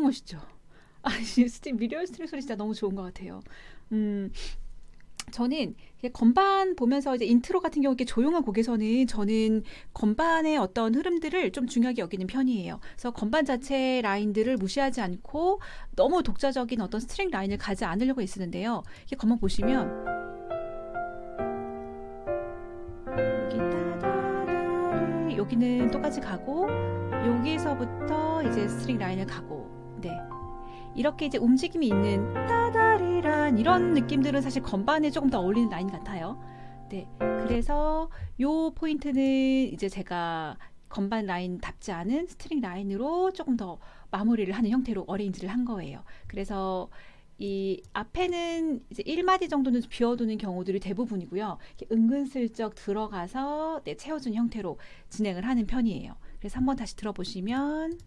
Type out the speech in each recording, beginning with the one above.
멋있죠. 아, 스팀 미디어 string 소리 진짜 너무 좋은 것 같아요. 음, 저는 건반 보면서 이제 인트로 같은 경우 이렇게 조용한 곡에서는 저는 건반의 어떤 흐름들을 좀 중요하게 여기는 편이에요. 그래서 건반 자체 라인들을 무시하지 않고 너무 독자적인 어떤 string 라인을 가지 않으려고 애쓰는데요. 이렇게 건반 보시면 여기는 똑같이 가고 여기서부터 이제 string 라인을 가고 네. 이렇게 이제 움직임이 있는 따다리란 이런 느낌들은 사실 건반에 조금 더 어울리는 라인 같아요. 네. 그래서 요 포인트는 이제 제가 건반 라인 답지 않은 string 라인으로 조금 더 마무리를 하는 형태로 arrange를 한 거예요. 그래서 이 앞에는 이제 1마디 정도는 비워두는 경우들이 대부분이고요. 은근슬쩍 들어가서 네, 채워준 형태로 진행을 하는 편이에요. 그래서 한번 다시 들어보시면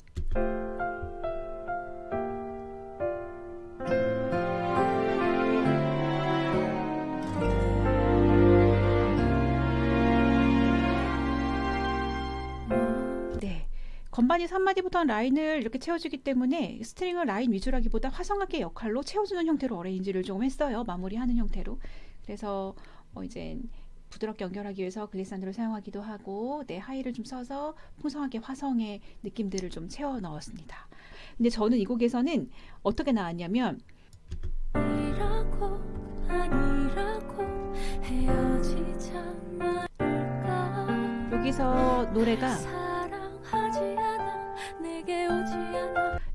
건반이 3마디부터 라인을 이렇게 채워주기 때문에 string을 라인 위주라기보다 화성악기 역할로 채워주는 형태로 arrange를 조금 했어요. 마무리하는 형태로. 그래서 뭐 이제 부드럽게 연결하기 위해서 글리산드를 사용하기도 하고 네, 하이를 좀 써서 풍성하게 화성의 느낌들을 좀 채워 넣었습니다. 근데 저는 이 곡에서는 어떻게 나왔냐면 여기서 노래가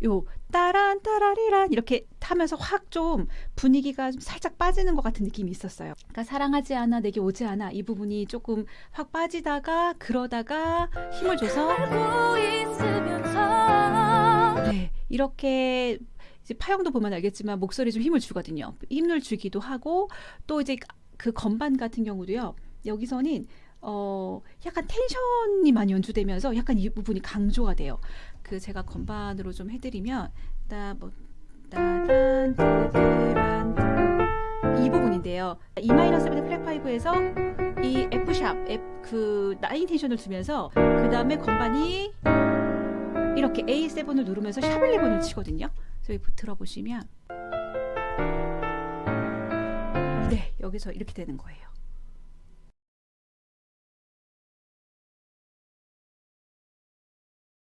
요 따란 따라리란 이렇게 타면서 확 좀 분위기가 좀 살짝 빠지는 것 같은 느낌이 있었어요. 그러니까 사랑하지 않아 내게 오지 않아 이 부분이 조금 확 빠지다가 그러다가 힘을 줘서 네 이렇게 이제 파형도 보면 알겠지만 목소리 좀 힘을 주거든요. 힘을 주기도 하고 또 이제 그 건반 같은 경우도요. 여기서는 어 약간 텐션이 많이 연주되면서 약간 이 부분이 강조가 돼요. 그 제가 건반으로 좀 해드리면 따뭐 따단 이 부분인데요. E 마이너스 베드 클랩 5에서 이 F 샵 F 그 나인 텐션을 주면서 그 다음에 건반이 이렇게 A7을 누르면서 샵 11을 치거든요. 그래서 들어보시면 네 여기서 이렇게 되는 거예요.